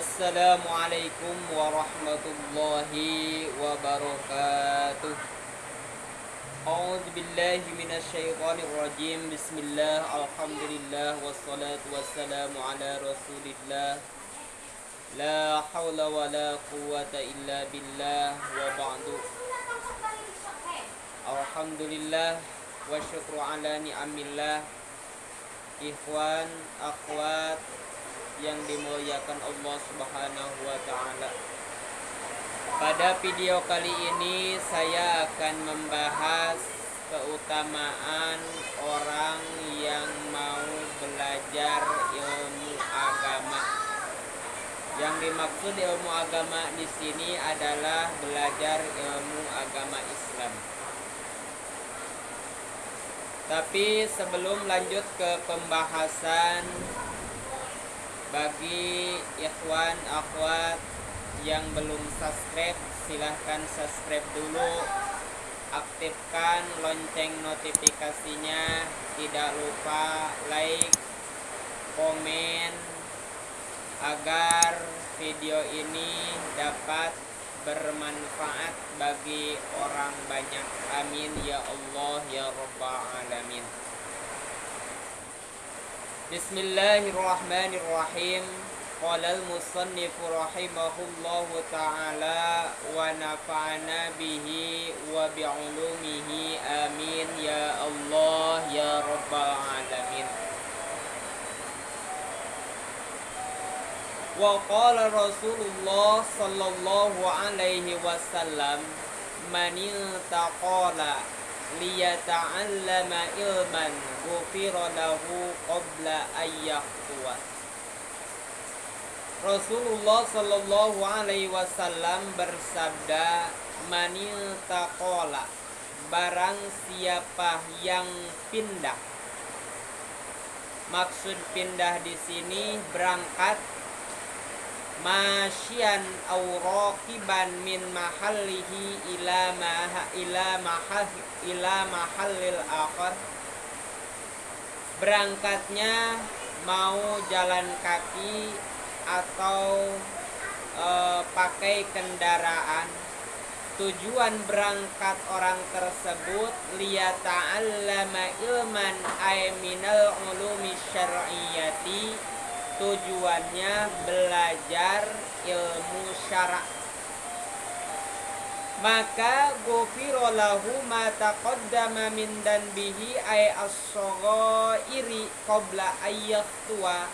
السلام عليكم ورحمة الله وبركاته. أعوذ بالله من الشيطان الرجيم. بسم الله الحمد لله والصلاة والسلام على رسول الله. لا حول ولا قوة إلا بالله وبعد. الحمد لله والشكر على نعم الله. إخوان أخوات yang dimuliakan Allah Subhanahu wa taala. Pada video kali ini saya akan membahas keutamaan orang yang mau belajar ilmu agama. Yang dimaksud ilmu agama di sini adalah belajar ilmu agama Islam. Tapi sebelum lanjut ke pembahasan bagi ikhwan akhwat yang belum subscribe silahkan subscribe dulu. Aktifkan lonceng notifikasinya. Tidak lupa like komen agar video ini dapat bermanfaat bagi orang banyak. Amin ya Allah ya rabbal alamin Bismillahirrahmanirrahim. Qala al-musannif rahimahullahu ta'ala Wa nafa'ana bihi wa Amin ya Allah ya Rabbal alamin. Wa Rasulullah sallallahu alaihi wasallam Man iltaqala liyata'allama ilman ghufira lahu qabla ayyaqwa Rasulullah Shallallahu alaihi wasallam bersabda manil taqola barang siapa yang pindah. Maksud pindah di sini berangkat masyian aw raqiban min mahallihi ila maha ila mahal ila mahallil akhar. Berangkatnya mau jalan kaki atau e, pakai kendaraan. Tujuan berangkat orang tersebut liyata'allama ilman ay minal ulumi syar'iyyati. Tujuannya belajar ilmu syarak maka gofiro lahu ma taqaddama min danbihi ay as-saghairi qabla tua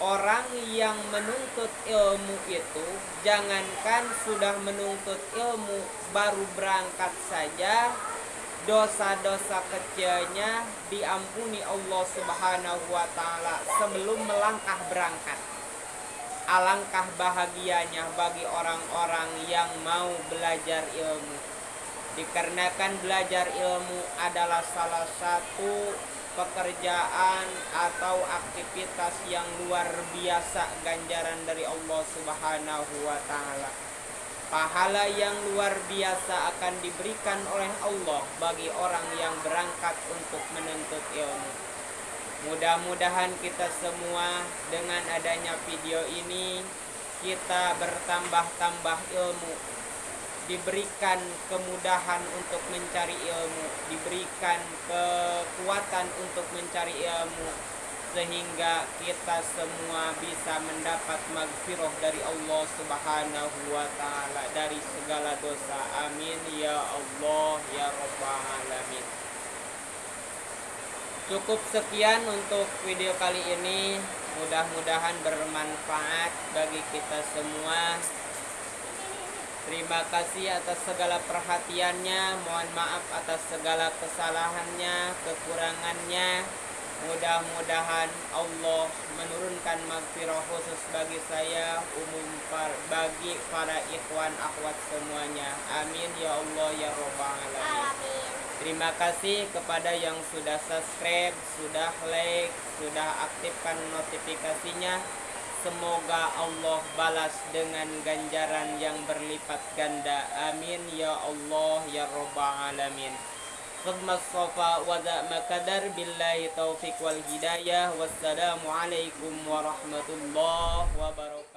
orang yang menuntut ilmu itu jangankan sudah menuntut ilmu baru berangkat saja dosa-dosa kecilnya diampuni Allah Subhanahu wa taala sebelum melangkah berangkat. Alangkah bahagianya bagi orang-orang yang mau belajar ilmu. Dikarenakan belajar ilmu adalah salah satu pekerjaan atau aktivitas yang luar biasa ganjaran dari Allah Subhanahu wa taala pahala yang luar biasa akan diberikan oleh Allah bagi orang yang berangkat untuk menuntut ilmu. Mudah-mudahan kita semua dengan adanya video ini kita bertambah-tambah ilmu, diberikan kemudahan untuk mencari ilmu, diberikan kekuatan untuk mencari ilmu, sehingga kita semua bisa mendapat magfirah dari Allah Subhanahu wa taala dari segala dosa. Amin ya Allah ya rabbal alamin. Cukup sekian untuk video kali ini. Mudah-mudahan bermanfaat bagi kita semua. Terima kasih atas segala perhatiannya. Mohon maaf atas segala kesalahannya, kekurangannya. Mudah-mudahan Allah menurunkan magfirah khusus bagi saya umum bagi para ikhwan akhwat semuanya. Amin ya Allah ya robbal alamin. Terima kasih kepada yang sudah subscribe, sudah like, sudah aktifkan notifikasinya. Semoga Allah balas dengan ganjaran yang berlipat ganda. Amin ya Allah ya Rabbal Alamin. Khidmat sofa wa makadar billahi taufik wal hidayah. Wassalamualaikum warahmatullahi wabarakatuh.